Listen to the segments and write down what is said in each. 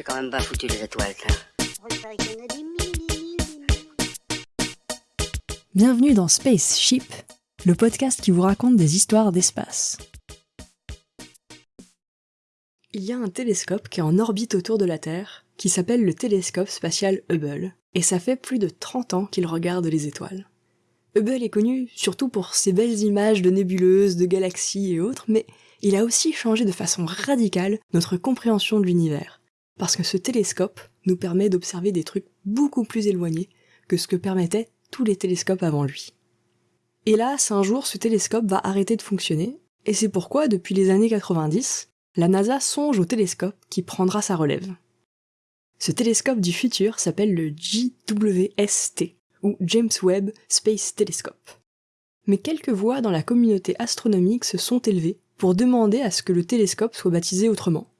C'est quand même pas foutu les étoiles, ça. Bienvenue dans Spaceship, le podcast qui vous raconte des histoires d'espace. Il y a un télescope qui est en orbite autour de la Terre, qui s'appelle le télescope spatial Hubble, et ça fait plus de 30 ans qu'il regarde les étoiles. Hubble est connu surtout pour ses belles images de nébuleuses, de galaxies et autres, mais il a aussi changé de façon radicale notre compréhension de l'univers, parce que ce télescope nous permet d'observer des trucs beaucoup plus éloignés que ce que permettaient tous les télescopes avant lui. Hélas, un jour, ce télescope va arrêter de fonctionner, et c'est pourquoi, depuis les années 90, la NASA songe au télescope qui prendra sa relève. Ce télescope du futur s'appelle le JWST, ou James Webb Space Telescope. Mais quelques voix dans la communauté astronomique se sont élevées pour demander à ce que le télescope soit baptisé autrement.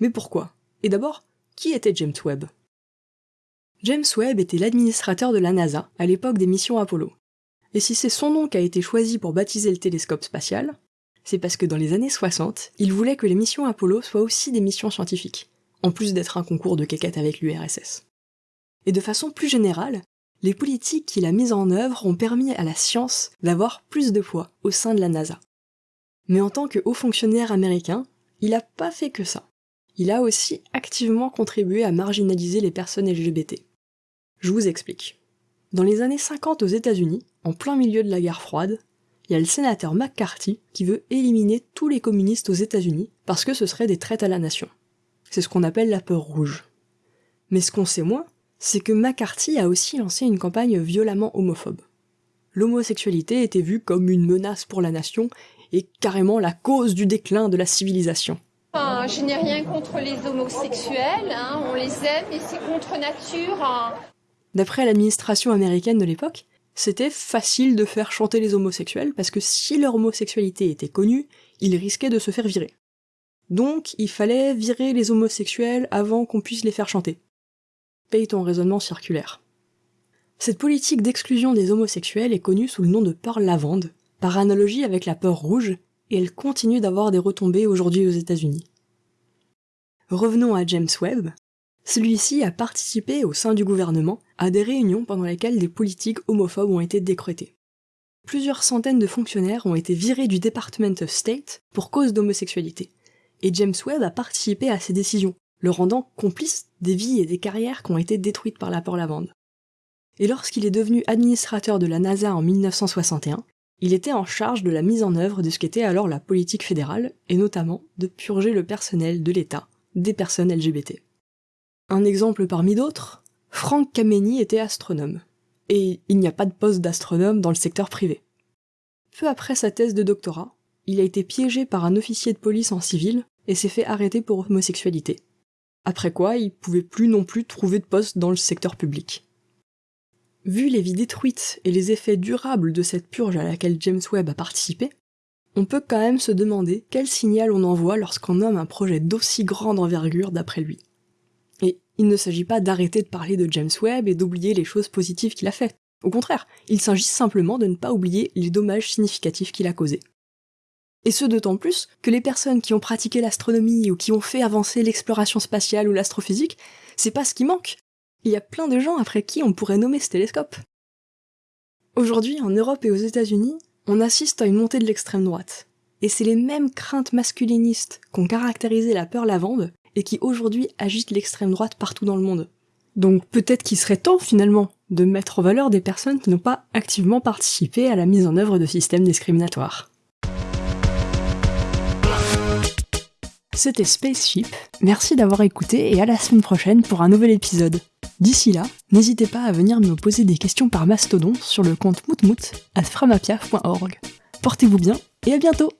Mais pourquoi? Et d'abord, qui était James Webb? James Webb était l'administrateur de la NASA à l'époque des missions Apollo. Et si c'est son nom qui a été choisi pour baptiser le télescope spatial, c'est parce que dans les années 60, il voulait que les missions Apollo soient aussi des missions scientifiques, en plus d'être un concours de quéquette avec l'URSS. Et de façon plus générale, les politiques qu'il a mises en œuvre ont permis à la science d'avoir plus de poids au sein de la NASA. Mais en tant que haut fonctionnaire américain, il n'a pas fait que ça. Il a aussi activement contribué à marginaliser les personnes LGBT. Je vous explique. Dans les années 50 aux États-Unis, en plein milieu de la guerre froide, il y a le sénateur McCarthy qui veut éliminer tous les communistes aux États-Unis parce que ce serait des traites à la nation. C'est ce qu'on appelle la peur rouge. Mais ce qu'on sait moins, c'est que McCarthy a aussi lancé une campagne violemment homophobe. L'homosexualité était vue comme une menace pour la nation et carrément la cause du déclin de la civilisation. Je n'ai rien contre les homosexuels, hein, on les aime et c'est contre nature. Hein. D'après l'administration américaine de l'époque, c'était facile de faire chanter les homosexuels parce que si leur homosexualité était connue, ils risquaient de se faire virer. Donc il fallait virer les homosexuels avant qu'on puisse les faire chanter. Paye ton raisonnement circulaire. Cette politique d'exclusion des homosexuels est connue sous le nom de peur lavande, par analogie avec la peur rouge, et elle continue d'avoir des retombées aujourd'hui aux États-Unis. Revenons à James Webb. Celui-ci a participé au sein du gouvernement à des réunions pendant lesquelles des politiques homophobes ont été décrétées. Plusieurs centaines de fonctionnaires ont été virés du Department of State pour cause d'homosexualité, et James Webb a participé à ces décisions, le rendant complice des vies et des carrières qui ont été détruites par la lavande. Et lorsqu'il est devenu administrateur de la NASA en 1961, il était en charge de la mise en œuvre de ce qu'était alors la politique fédérale, et notamment de purger le personnel de l'État des personnes LGBT. Un exemple parmi d'autres, Frank Kameni était astronome, et il n'y a pas de poste d'astronome dans le secteur privé. Peu après sa thèse de doctorat, il a été piégé par un officier de police en civil et s'est fait arrêter pour homosexualité. Après quoi, il pouvait plus non plus trouver de poste dans le secteur public. Vu les vies détruites et les effets durables de cette purge à laquelle James Webb a participé, on peut quand même se demander quel signal on envoie lorsqu'on nomme un projet d'aussi grande envergure d'après lui. Et il ne s'agit pas d'arrêter de parler de James Webb et d'oublier les choses positives qu'il a faites. Au contraire, il s'agit simplement de ne pas oublier les dommages significatifs qu'il a causés. Et ce d'autant plus que les personnes qui ont pratiqué l'astronomie ou qui ont fait avancer l'exploration spatiale ou l'astrophysique, c'est pas ce qui manque il y a plein de gens après qui on pourrait nommer ce télescope. Aujourd'hui, en Europe et aux États-Unis, on assiste à une montée de l'extrême droite. Et c'est les mêmes craintes masculinistes qu'ont caractérisé la peur lavande et qui aujourd'hui agitent l'extrême droite partout dans le monde. Donc peut-être qu'il serait temps finalement de mettre en valeur des personnes qui n'ont pas activement participé à la mise en œuvre de systèmes discriminatoires. C'était Spaceship, merci d'avoir écouté et à la semaine prochaine pour un nouvel épisode. D'ici là, n'hésitez pas à venir me poser des questions par mastodon sur le compte moutmout à framapiaf.org. Portez-vous bien et à bientôt